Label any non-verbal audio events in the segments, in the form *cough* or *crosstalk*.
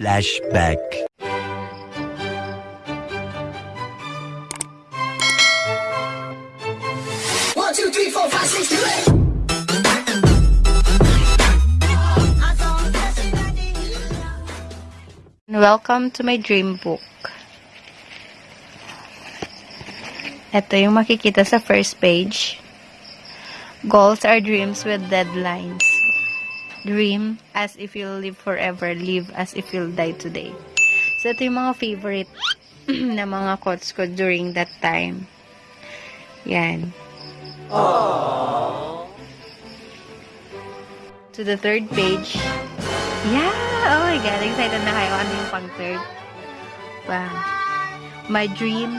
Flashback. One, two, three, four, five, six, seven, eight. Welcome to my dream book. Ito yung makikita sa first page. Goals are dreams with deadlines. Dream as if you'll live forever. Live as if you'll die today. So, ito yung mga favorite *clears throat* na mga quotes ko during that time. Yan. To the third page. Yeah! Oh my God! Excited na kayo. Ano yung pang third? Wow. My dream.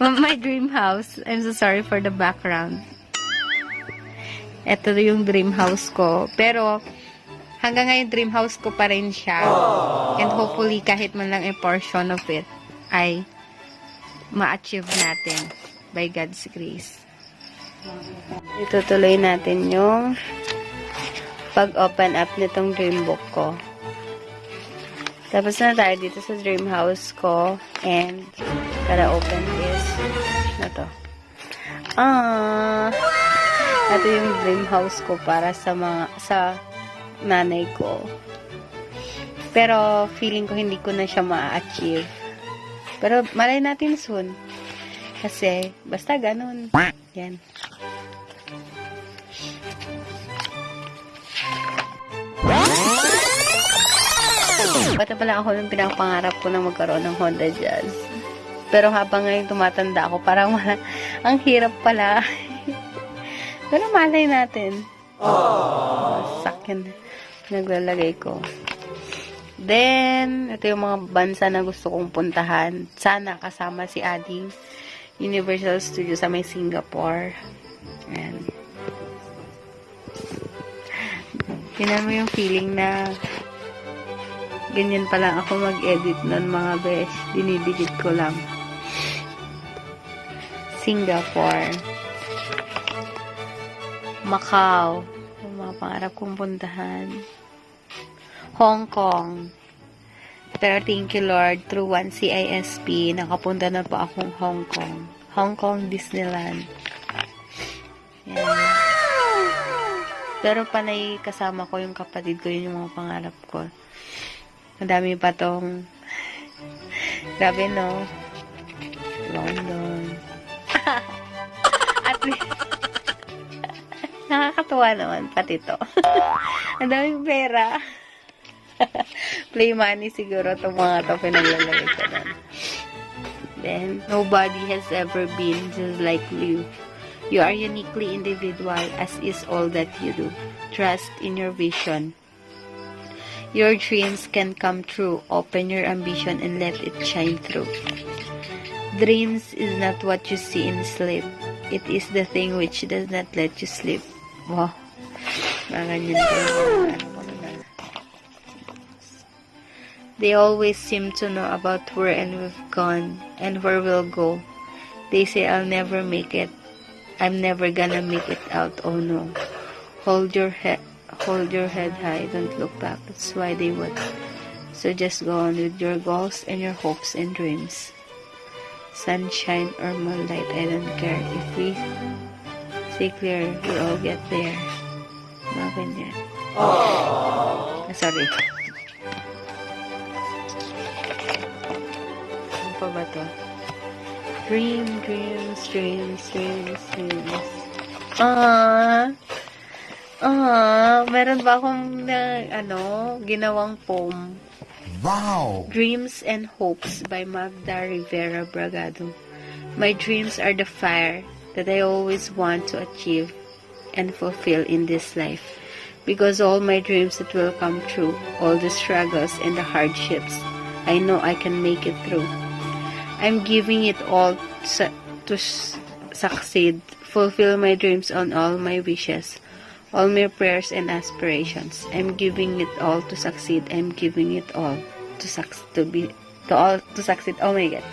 *laughs* My dream house. I'm so sorry for the background. Ito yung dream house ko. Pero, hanggang ngayon dream house ko pa rin siya. And hopefully, kahit man lang a portion of it, ay ma-achieve natin by God's grace. Itutuloy natin yung pag-open up nitong dream book ko. Tapos na tayo dito sa dream house ko. And, gotta open this. Na to. Ah! Ito yung dream house ko para sa mga, sa nanay ko. Pero, feeling ko hindi ko na siya ma-achieve. Pero, malay natin soon. Kasi, basta ganun. Yan. Bata pala ako nung pinapangarap ko na magkaroon ng Honda Jazz. Pero habang ngayon tumatanda ako, parang wala, *laughs* ang hirap pala. Pero malay natin. Oh, sakin. Naglalagay ko. Then, ito yung mga bansa na gusto kong puntahan. Sana kasama si Ading. Universal Studios sa may Singapore. Ayan. Tinan mo yung feeling na ganyan pa lang ako mag-edit nun mga besh. Dinidikit ko lang. Singapore. Macau. Yung mga pangarap kong puntahan. Hong Kong. Pero thank you Lord, through one CISP, nakapunta na po akong Hong Kong. Hong Kong Disneyland. Pero panay kasama ko yung kapatid ko, yun yung mga pangarap ko. Ang dami pa tong *laughs* grabe no London nakakatuwa naman pati to *laughs* ang daming pera *laughs* play money siguro itong mga to pinaglalagay ko then nobody has ever been just like you you are uniquely individual as is all that you do trust in your vision Your dreams can come true. Open your ambition and let it shine through. Dreams is not what you see in sleep. It is the thing which does not let you sleep. They always seem to know about where and we've gone and where we'll go. They say I'll never make it. I'm never gonna make it out. Oh no. Hold your head hold your head high, don't look back. That's why they would. So just go on with your goals and your hopes and dreams. Sunshine or moonlight, I don't care. If we stay clear, we all get there. Mga ganyan. Ah, sorry. Ano pa ba to? Dream, dreams, dreams, dreams, dreams. Ah. Ah, meron ba akong na, ano, ginawang poem? Wow! Dreams and Hopes by Magda Rivera Bragado. My dreams are the fire that I always want to achieve and fulfill in this life. Because all my dreams that will come true, all the struggles and the hardships, I know I can make it through. I'm giving it all to succeed, fulfill my dreams on all my wishes all my prayers and aspirations. I'm giving it all to succeed. I'm giving it all to suc to be to all to succeed. Oh my god.